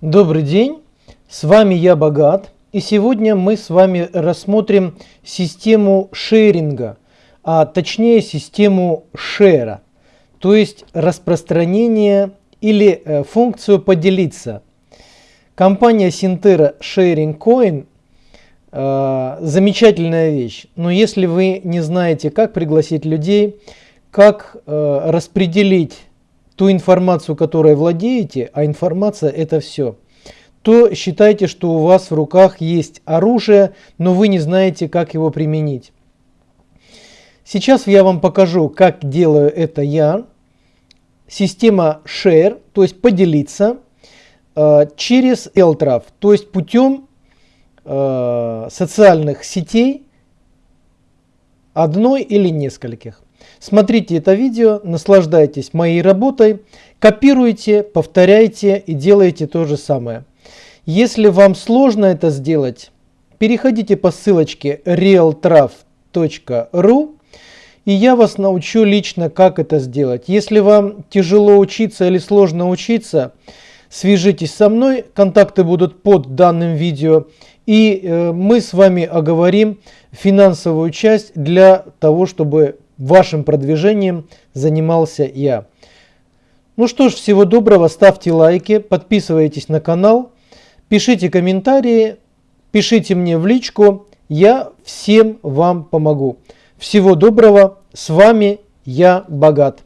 Добрый день, с вами я Богат, и сегодня мы с вами рассмотрим систему шеринга, а точнее систему шера, то есть распространение или э, функцию поделиться. Компания Sintera Sharing Coin э, замечательная вещь, но если вы не знаете, как пригласить людей, как э, распределить ту информацию, которой владеете, а информация это все, то считайте, что у вас в руках есть оружие, но вы не знаете, как его применить. Сейчас я вам покажу, как делаю это я. Система Share, то есть поделиться, э, через LTRAF, то есть путем э, социальных сетей одной или нескольких. Смотрите это видео, наслаждайтесь моей работой, копируйте, повторяйте и делайте то же самое. Если вам сложно это сделать, переходите по ссылочке realtraf.ru и я вас научу лично, как это сделать. Если вам тяжело учиться или сложно учиться, свяжитесь со мной, контакты будут под данным видео, и э, мы с вами оговорим финансовую часть для того, чтобы вашим продвижением занимался я. Ну что ж, всего доброго, ставьте лайки, подписывайтесь на канал, пишите комментарии, пишите мне в личку, я всем вам помогу. Всего доброго, с вами я Богат.